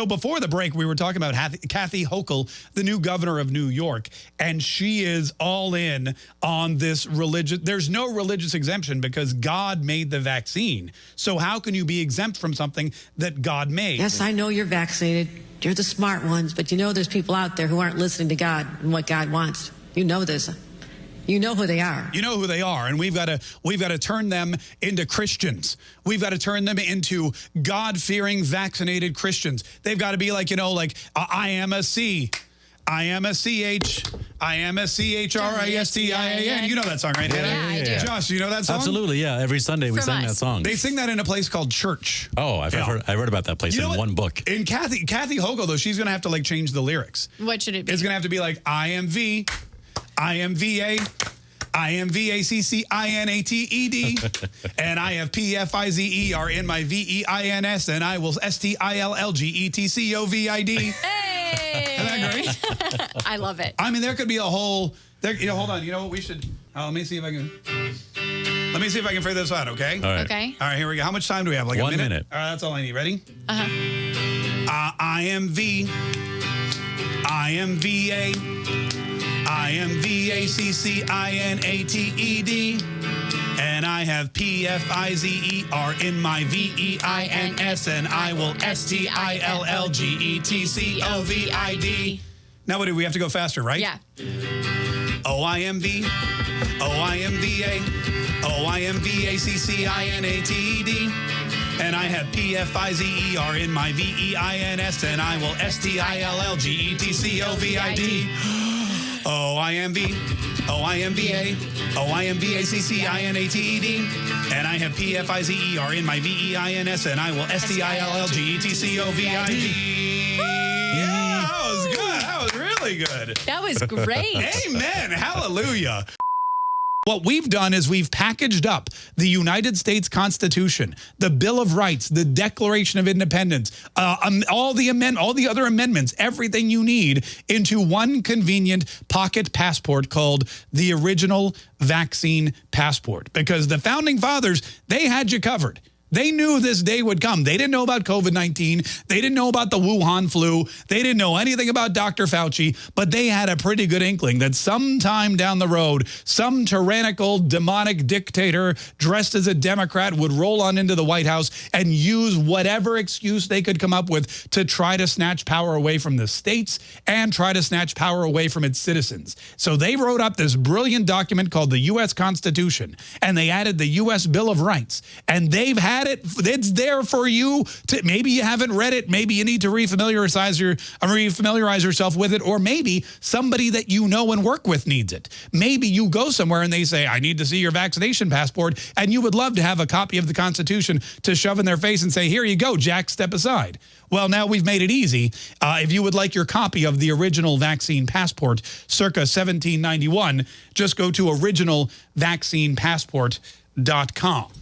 So before the break, we were talking about Kathy Hochul, the new governor of New York, and she is all in on this religious. There's no religious exemption because God made the vaccine. So how can you be exempt from something that God made? Yes, I know you're vaccinated. You're the smart ones, but you know there's people out there who aren't listening to God and what God wants. You know this. You know who they are. You know who they are, and we've got to we've got to turn them into Christians. We've got to turn them into God-fearing, vaccinated Christians. They've got to be like you know, like uh, I am a C. I am a C-H, I am a C-H-R-I-S-T-I-A-N. You know that song, right, Hannah? Yeah, I do. Josh, you know that song? Absolutely, yeah. Every Sunday we From sing us. that song. They sing that in a place called church. Oh, I've yeah. heard, I read about that place you in one book. In Kathy Kathy Hochul, though, she's going to have to like change the lyrics. What should it be? It's going to have to be like, I am V, I am VA, I am V-A-C-C-I-N-A-T-E-D, and I have P-F-I-Z-E-R in my V-E-I-N-S, and I will S-T-I-L-L-G-E-T-C-O-V-I-D. Hey! Isn't that great? I love it. I mean, there could be a whole, there, you know, hold on. You know what we should, uh, let me see if I can, let me see if I can figure this out, okay? All right. Okay. All right, here we go. How much time do we have? Like One a minute? minute. All right, that's all I need. Ready? Uh-huh. Uh, I am V. I am VA. I am V-A-C-C-I-N-A-T-E-D. And I have P-F-I-Z-E-R in my V-E-I-N-S. And I will S-T-I-L-L-G-E-T-C-O-V-I-D. Now what do we have to go faster, right? Yeah. O-I-M-V. O-I-M-V-A. O-I-M-V-A-C-C-I-N-A-T-E-D. And I have P-F-I-Z-E-R in my V-E-I-N-S. And I will S-T-I-L-L-G-E-T-C-O-V-I-D. O-I-M-V, O-I-M-V-A, O-I-M-V-A-C-C-I-N-A-T-E-D. And I have P-F-I-Z-E-R in my V-E-I-N-S, and I will S-T-I-L-L-G-E-T-C-O-V-I-D. Yeah, that was good. That was really good. That was great. Amen. Hallelujah. What we've done is we've packaged up the United States Constitution, the Bill of Rights, the Declaration of Independence, uh, um, all the amend all the other amendments, everything you need into one convenient pocket passport called the original vaccine passport. Because the founding fathers, they had you covered. They knew this day would come. They didn't know about COVID-19. They didn't know about the Wuhan flu. They didn't know anything about Dr. Fauci, but they had a pretty good inkling that sometime down the road, some tyrannical, demonic dictator dressed as a Democrat would roll on into the White House and use whatever excuse they could come up with to try to snatch power away from the states and try to snatch power away from its citizens. So they wrote up this brilliant document called the U.S. Constitution, and they added the U.S. Bill of Rights, and they've had at it. It's there for you. To, maybe you haven't read it. Maybe you need to refamiliarize, your, refamiliarize yourself with it. Or maybe somebody that you know and work with needs it. Maybe you go somewhere and they say, I need to see your vaccination passport. And you would love to have a copy of the Constitution to shove in their face and say, here you go, Jack, step aside. Well, now we've made it easy. Uh, if you would like your copy of the original vaccine passport circa 1791, just go to originalvaccinepassport.com.